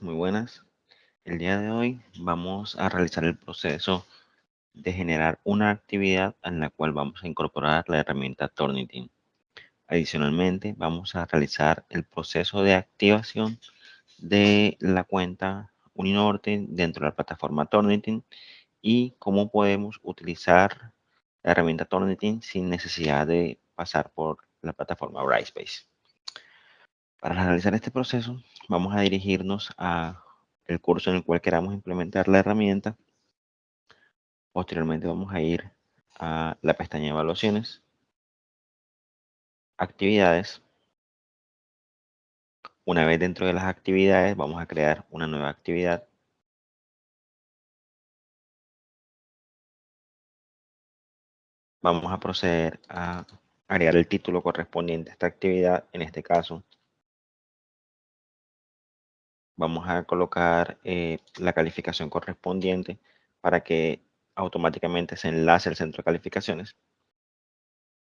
muy buenas. El día de hoy vamos a realizar el proceso de generar una actividad en la cual vamos a incorporar la herramienta Turnitin. Adicionalmente, vamos a realizar el proceso de activación de la cuenta Uninorte dentro de la plataforma Turnitin y cómo podemos utilizar la herramienta Turnitin sin necesidad de pasar por la plataforma Brightspace. Para realizar este proceso, vamos a dirigirnos a el curso en el cual queramos implementar la herramienta. Posteriormente vamos a ir a la pestaña evaluaciones, actividades. Una vez dentro de las actividades, vamos a crear una nueva actividad. Vamos a proceder a agregar el título correspondiente a esta actividad, en este caso vamos a colocar eh, la calificación correspondiente para que automáticamente se enlace al centro de calificaciones.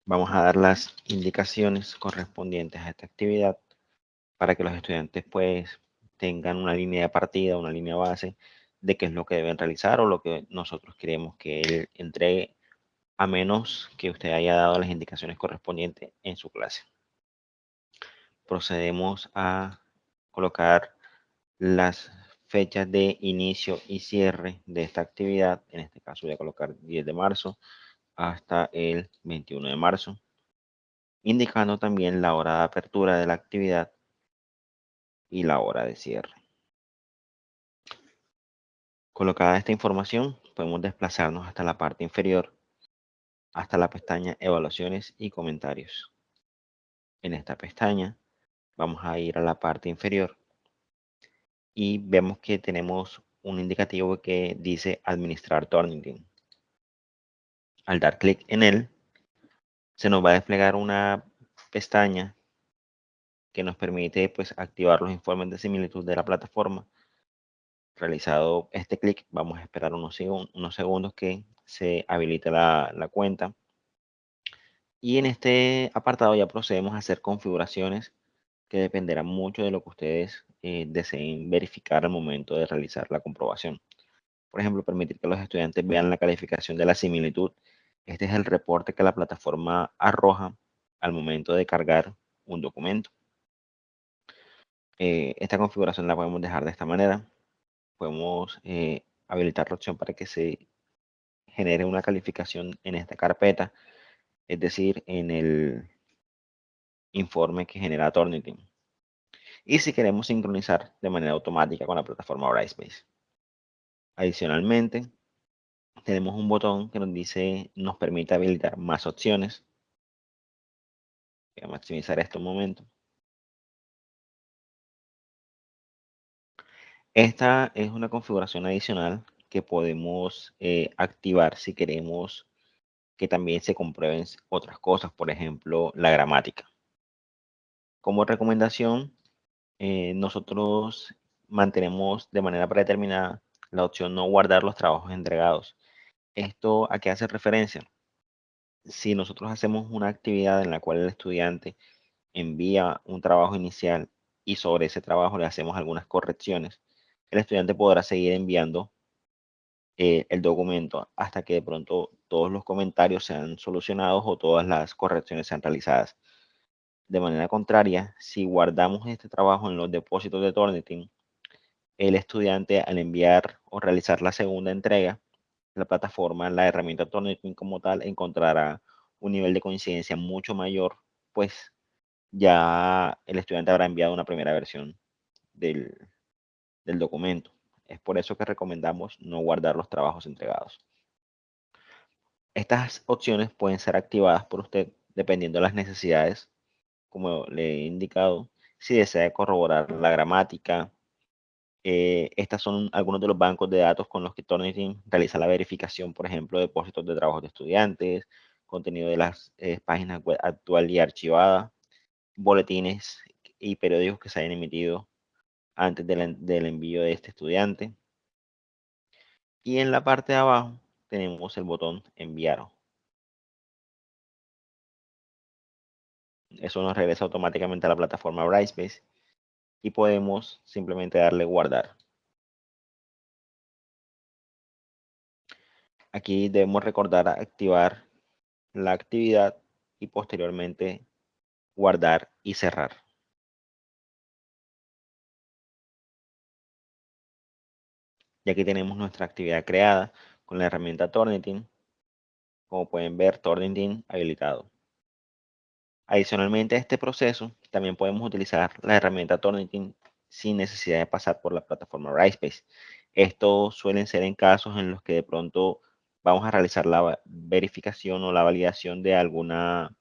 Vamos a dar las indicaciones correspondientes a esta actividad para que los estudiantes pues tengan una línea de partida, una línea base de qué es lo que deben realizar o lo que nosotros queremos que él entregue a menos que usted haya dado las indicaciones correspondientes en su clase. Procedemos a colocar las fechas de inicio y cierre de esta actividad. En este caso voy a colocar 10 de marzo hasta el 21 de marzo. Indicando también la hora de apertura de la actividad y la hora de cierre. Colocada esta información, podemos desplazarnos hasta la parte inferior, hasta la pestaña Evaluaciones y Comentarios. En esta pestaña, vamos a ir a la parte inferior y vemos que tenemos un indicativo que dice administrar Turnitin. Al dar clic en él, se nos va a desplegar una pestaña que nos permite pues, activar los informes de similitud de la plataforma. Realizado este clic, vamos a esperar unos, unos segundos que se habilite la, cuenta. Y en este apartado ya procedemos a hacer configuraciones que dependerá mucho de lo que ustedes eh, deseen verificar al momento de realizar la comprobación. Por ejemplo, permitir que los estudiantes vean la calificación de la similitud. Este es el reporte que la plataforma arroja al momento de cargar un documento. Eh, esta configuración la podemos dejar de esta manera. Podemos eh, habilitar la opción para que se genere una calificación en esta carpeta, es decir, en el informe que genera Turnitin. Y si queremos sincronizar de manera automática con la plataforma Brightspace. Adicionalmente, tenemos un botón que nos dice, nos permite habilitar más opciones. Voy a maximizar esto un momento. Esta es una configuración adicional que podemos eh, activar si queremos que también se comprueben otras cosas, por ejemplo, la gramática. Como recomendación, eh, nosotros mantenemos de manera predeterminada la opción no guardar los trabajos entregados. ¿Esto a qué hace referencia? Si nosotros hacemos una actividad en la cual el estudiante envía un trabajo inicial y sobre ese trabajo le hacemos algunas correcciones, el estudiante podrá seguir enviando eh, el documento hasta que de pronto todos los comentarios sean solucionados o todas las correcciones sean realizadas. De manera contraria, si guardamos este trabajo en los depósitos de Turnitin, el estudiante al enviar o realizar la segunda entrega, la plataforma, la herramienta Turnitin como tal, encontrará un nivel de coincidencia mucho mayor, pues ya el estudiante habrá enviado una primera versión del, del documento. Es por eso que recomendamos no guardar los trabajos entregados. Estas opciones pueden ser activadas por usted dependiendo de las necesidades como le he indicado, si desea corroborar la gramática. Eh, estas son algunos de los bancos de datos con los que Turnitin realiza la verificación, por ejemplo, de depósitos de trabajos de estudiantes, contenido de las eh, páginas web actual y archivada, boletines y periódicos que se hayan emitido antes del envío de este estudiante. Y en la parte de abajo tenemos el botón enviar Eso nos regresa automáticamente a la plataforma Brightspace y podemos simplemente darle guardar. Aquí debemos recordar activar la actividad y posteriormente guardar y cerrar. Y aquí tenemos nuestra actividad creada con la herramienta Tornitin. Como pueden ver, Tornitin habilitado. Adicionalmente a este proceso, también podemos utilizar la herramienta Tornitin sin necesidad de pasar por la plataforma Brightspace. Esto suelen ser en casos en los que de pronto vamos a realizar la verificación o la validación de alguna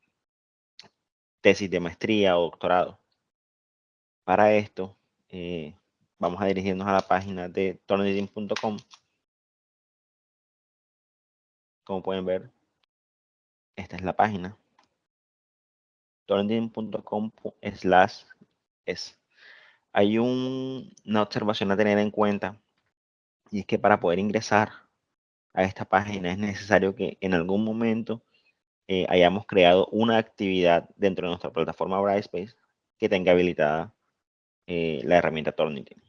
tesis de maestría o doctorado. Para esto, eh, vamos a dirigirnos a la página de tornitin.com. Como pueden ver, esta es la página. tornitin.com slash. Hay una observación a tener en cuenta y es que para poder ingresar a esta página es necesario que en algún momento eh, hayamos creado una actividad dentro de nuestra plataforma Brightspace que tenga habilitada eh, la herramienta Turnitin.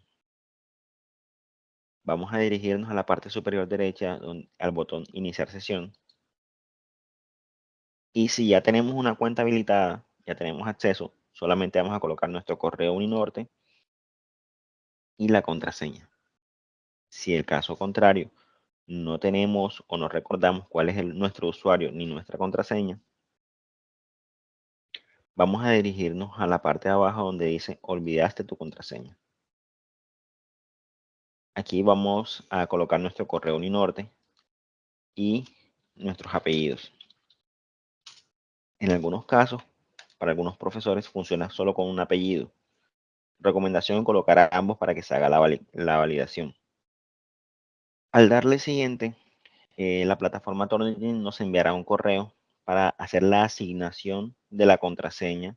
Vamos a dirigirnos a la parte superior derecha al botón iniciar sesión. Y si ya tenemos una cuenta habilitada, ya tenemos acceso, solamente vamos a colocar nuestro correo Uninorte y la contraseña. Si el caso contrario no tenemos o no recordamos cuál es el, nuestro usuario ni nuestra contraseña, vamos a dirigirnos a la parte de abajo donde dice olvidaste tu contraseña. Aquí vamos a colocar nuestro correo Uninorte y nuestros apellidos. En algunos casos, para algunos profesores funciona solo con un apellido. Recomendación colocar a ambos para que se haga la validación. Al darle siguiente, eh, la plataforma Turnitin nos enviará un correo para hacer la asignación de la contraseña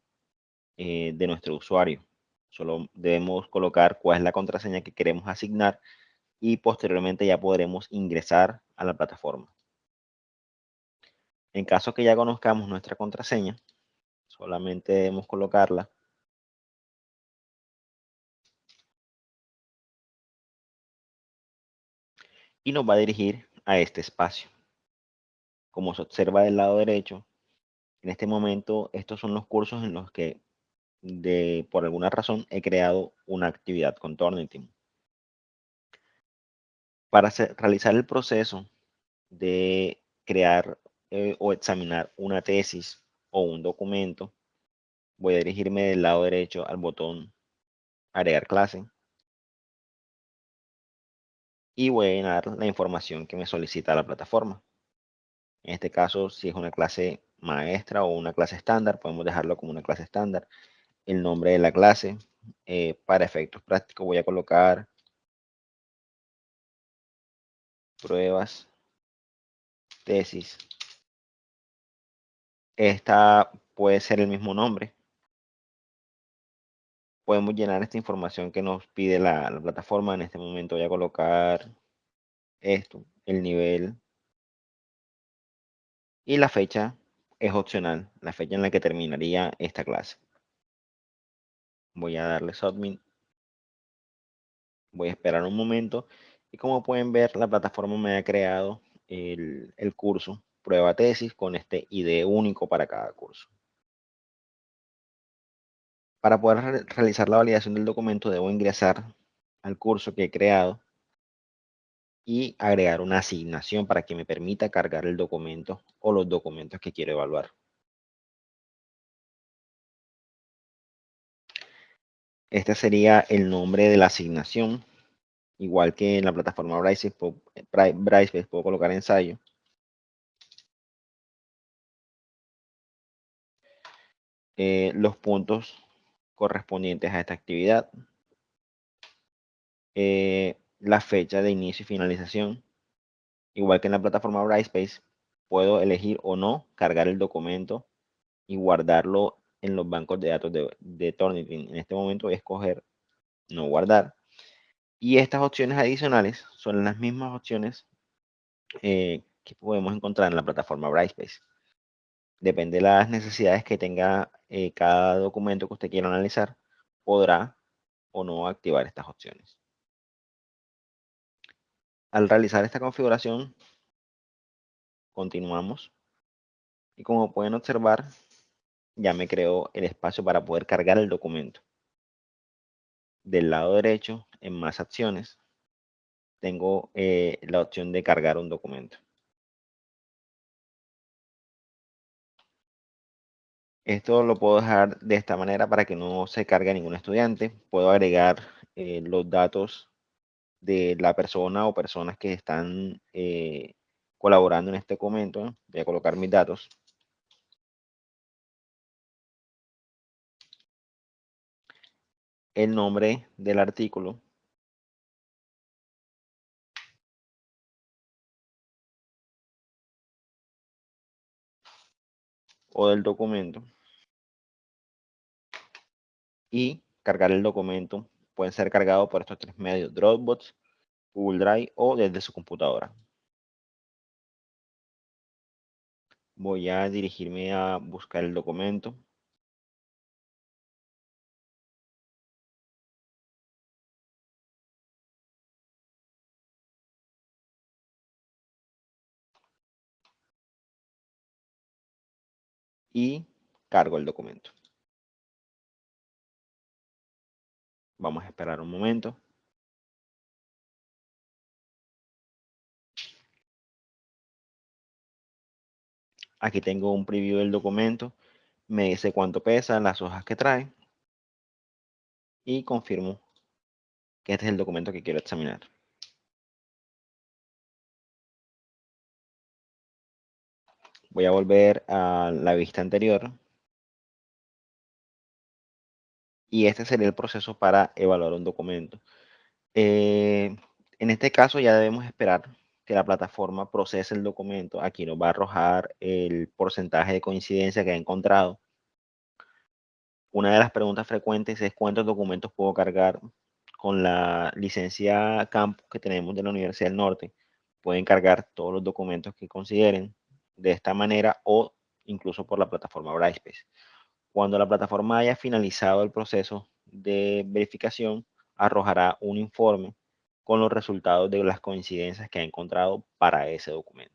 eh, de nuestro usuario. Solo debemos colocar cuál es la contraseña que queremos asignar y posteriormente ya podremos ingresar a la plataforma. En caso que ya conozcamos nuestra contraseña, solamente debemos colocarla y nos va a dirigir a este espacio. Como se observa del lado derecho, en este momento estos son los cursos en los que de, por alguna razón he creado una actividad con Turnitin. Para realizar el proceso de crear eh, o examinar una tesis o un documento, voy a dirigirme del lado derecho al botón agregar clase y voy a llenar la información que me solicita la plataforma. En este caso, si es una clase maestra o una clase estándar, podemos dejarlo como una clase estándar. El nombre de la clase, eh, para efectos prácticos voy a colocar pruebas, tesis. Esta puede ser el mismo nombre. Podemos llenar esta información que nos pide la, la plataforma. En este momento voy a colocar esto, el nivel. Y la fecha es opcional, la fecha en la que terminaría esta clase. Voy a darle submit. Voy a esperar un momento. Y como pueden ver, la plataforma me ha creado el curso prueba tesis con este ID único para cada curso. Para poder realizar la validación del documento, debo ingresar al curso que he creado y agregar una asignación para que me permita cargar el documento o los documentos que quiero evaluar. Este sería el nombre de la asignación. Igual que en la plataforma Brightspace, puedo, puedo colocar ensayo. Eh, los puntos correspondientes a esta actividad. Eh, la fecha de inicio y finalización. Igual que en la plataforma Brightspace, puedo elegir o no cargar el documento y guardarlo en los bancos de datos de, de Turnitin. En este momento voy a escoger no guardar. Y estas opciones adicionales son las mismas opciones eh, que podemos encontrar en la plataforma Brightspace. Depende de las necesidades que tenga eh, cada documento que usted quiera analizar, podrá o no activar estas opciones. Al realizar esta configuración, continuamos. Y como pueden observar, ya me creó el espacio para poder cargar el documento. Del lado derecho, en más acciones, tengo eh, la opción de cargar un documento. Esto lo puedo dejar de esta manera para que no se cargue ningún estudiante. Puedo agregar eh, los datos de la persona o personas que están eh, colaborando en este documento. Voy a colocar mis datos. El nombre del artículo. O del documento y cargar el documento. Pueden ser cargados por estos tres medios, Dropbox, Google Drive o desde su computadora. Voy a dirigirme a buscar el documento. Y cargo el documento. Vamos a esperar un momento. Aquí tengo un preview del documento. Me dice cuánto pesa, las hojas que trae. Y confirmo que este es el documento que quiero examinar. Voy a volver a la vista anterior. Y este sería el proceso para evaluar un documento. Eh, en este caso ya debemos esperar que la plataforma procese el documento. Aquí nos va a arrojar el porcentaje de coincidencia que ha encontrado. Una de las preguntas frecuentes es cuántos documentos puedo cargar con la licencia campus que tenemos de la Universidad del Norte. Pueden cargar todos los documentos que consideren de esta manera o incluso por la plataforma Brightspace. Cuando la plataforma haya finalizado el proceso de verificación, arrojará un informe con los resultados de las coincidencias que ha encontrado para ese documento.